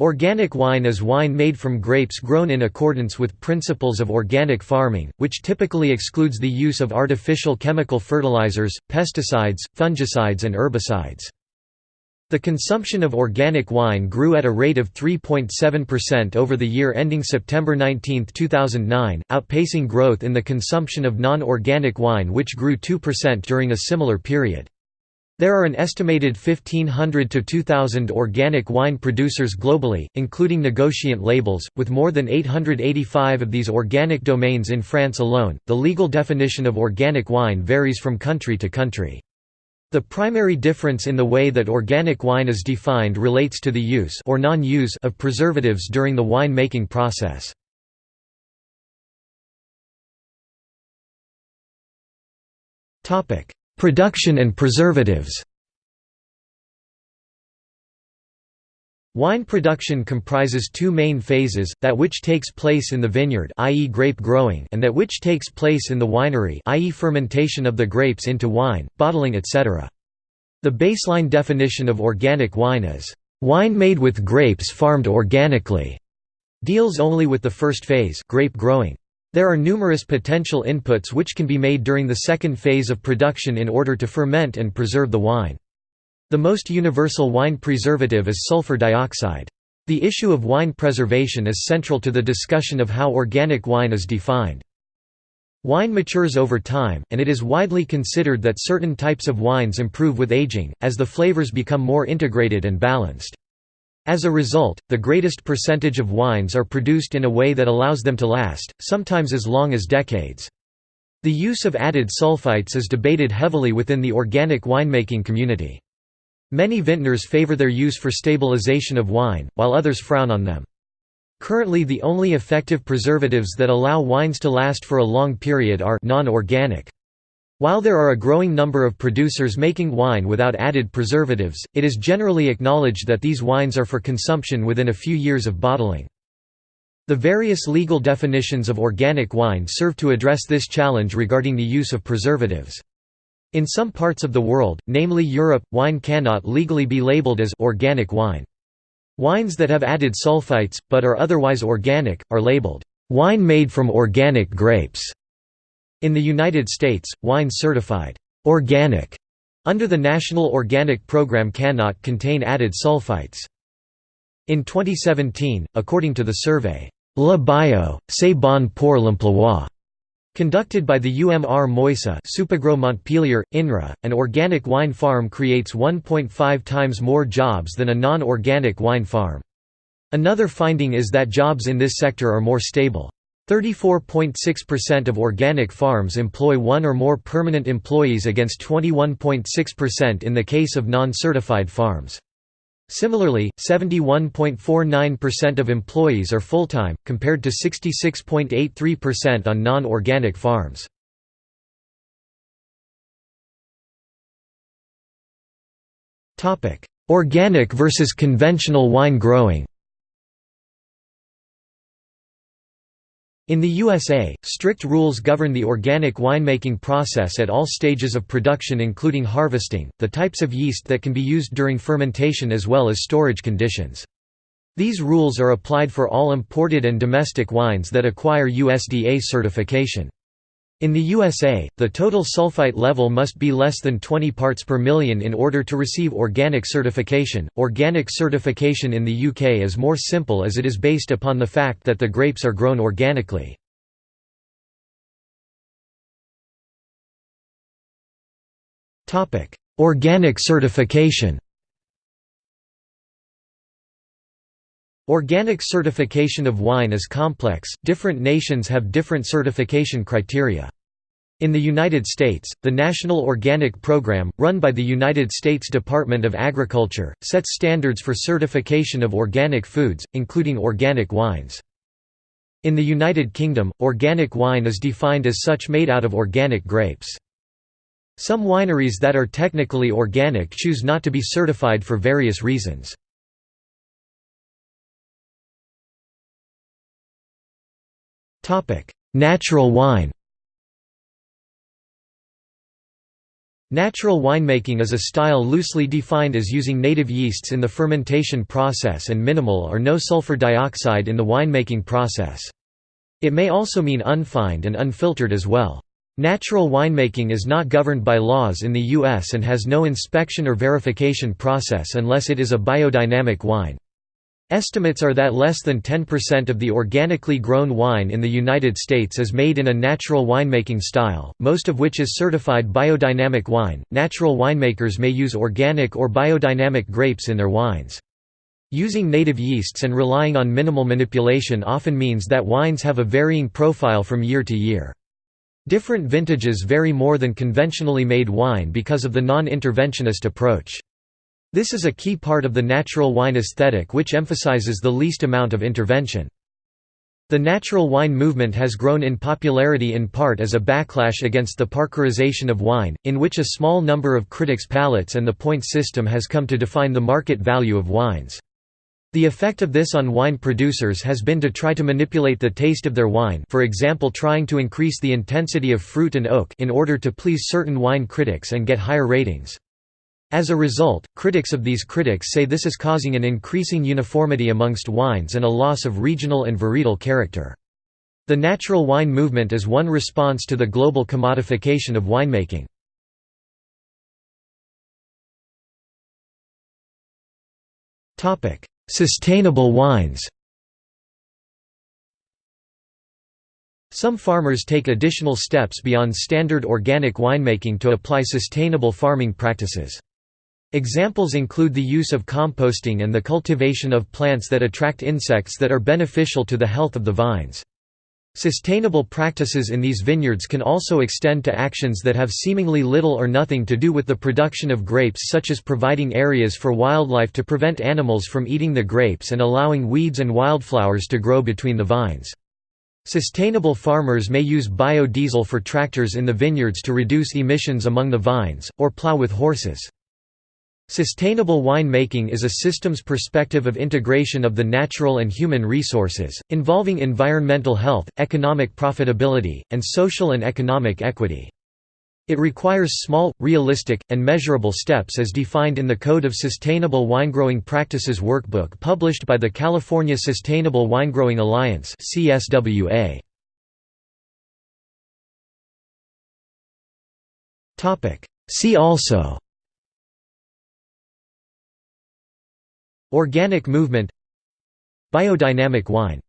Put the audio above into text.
Organic wine is wine made from grapes grown in accordance with principles of organic farming, which typically excludes the use of artificial chemical fertilizers, pesticides, fungicides and herbicides. The consumption of organic wine grew at a rate of 3.7% over the year ending September 19, 2009, outpacing growth in the consumption of non-organic wine which grew 2% during a similar period. There are an estimated 1,500 to 2,000 organic wine producers globally, including negociant labels, with more than 885 of these organic domains in France alone. The legal definition of organic wine varies from country to country. The primary difference in the way that organic wine is defined relates to the use or non-use of preservatives during the wine-making process. Topic: Production and preservatives Wine production comprises two main phases, that which takes place in the vineyard i.e. grape growing and that which takes place in the winery i.e. fermentation of the grapes into wine, bottling etc. The baseline definition of organic wine is, "...wine made with grapes farmed organically", deals only with the first phase grape growing. There are numerous potential inputs which can be made during the second phase of production in order to ferment and preserve the wine. The most universal wine preservative is sulfur dioxide. The issue of wine preservation is central to the discussion of how organic wine is defined. Wine matures over time, and it is widely considered that certain types of wines improve with aging, as the flavors become more integrated and balanced. As a result, the greatest percentage of wines are produced in a way that allows them to last, sometimes as long as decades. The use of added sulfites is debated heavily within the organic winemaking community. Many vintners favor their use for stabilization of wine, while others frown on them. Currently the only effective preservatives that allow wines to last for a long period are non-organic. While there are a growing number of producers making wine without added preservatives, it is generally acknowledged that these wines are for consumption within a few years of bottling. The various legal definitions of organic wine serve to address this challenge regarding the use of preservatives. In some parts of the world, namely Europe, wine cannot legally be labeled as organic wine. Wines that have added sulfites, but are otherwise organic, are labeled, "...wine made from organic grapes." In the United States, wine certified organic under the National Organic Program cannot contain added sulfites. In 2017, according to the survey, La Bio, c'est bon pour l'emploi, conducted by the UMR Moisa Supagro Montpellier, INRA, an organic wine farm creates 1.5 times more jobs than a non-organic wine farm. Another finding is that jobs in this sector are more stable. 34.6% of organic farms employ one or more permanent employees against 21.6% in the case of non-certified farms. Similarly, 71.49% of employees are full-time, compared to 66.83% on non-organic farms. Organic versus conventional wine growing In the USA, strict rules govern the organic winemaking process at all stages of production including harvesting, the types of yeast that can be used during fermentation as well as storage conditions. These rules are applied for all imported and domestic wines that acquire USDA certification. In the USA, the total sulfite level must be less than 20 parts per million in order to receive organic certification. Organic certification in the UK is more simple as it is based upon the fact that the grapes are grown organically. Organic certification. Organic certification of wine is complex, different nations have different certification criteria. In the United States, the National Organic Program, run by the United States Department of Agriculture, sets standards for certification of organic foods, including organic wines. In the United Kingdom, organic wine is defined as such made out of organic grapes. Some wineries that are technically organic choose not to be certified for various reasons. Natural wine Natural winemaking is a style loosely defined as using native yeasts in the fermentation process and minimal or no sulfur dioxide in the winemaking process. It may also mean unfined and unfiltered as well. Natural winemaking is not governed by laws in the U.S. and has no inspection or verification process unless it is a biodynamic wine. Estimates are that less than 10% of the organically grown wine in the United States is made in a natural winemaking style, most of which is certified biodynamic wine. Natural winemakers may use organic or biodynamic grapes in their wines. Using native yeasts and relying on minimal manipulation often means that wines have a varying profile from year to year. Different vintages vary more than conventionally made wine because of the non-interventionist approach. This is a key part of the natural wine aesthetic which emphasizes the least amount of intervention. The natural wine movement has grown in popularity in part as a backlash against the parkerization of wine, in which a small number of critics' palates and the point system has come to define the market value of wines. The effect of this on wine producers has been to try to manipulate the taste of their wine for example trying to increase the intensity of fruit and oak in order to please certain wine critics and get higher ratings. As a result, critics of these critics say this is causing an increasing uniformity amongst wines and a loss of regional and varietal character. The natural wine movement is one response to the global commodification of winemaking. Sustainable wines Some farmers take additional steps beyond standard organic winemaking to apply sustainable farming practices. Examples include the use of composting and the cultivation of plants that attract insects that are beneficial to the health of the vines. Sustainable practices in these vineyards can also extend to actions that have seemingly little or nothing to do with the production of grapes such as providing areas for wildlife to prevent animals from eating the grapes and allowing weeds and wildflowers to grow between the vines. Sustainable farmers may use biodiesel for tractors in the vineyards to reduce emissions among the vines, or plow with horses. Sustainable wine-making is a systems perspective of integration of the natural and human resources, involving environmental health, economic profitability, and social and economic equity. It requires small, realistic, and measurable steps as defined in the Code of Sustainable Winegrowing Practices Workbook published by the California Sustainable Winegrowing Alliance See also Organic movement. Biodynamic wine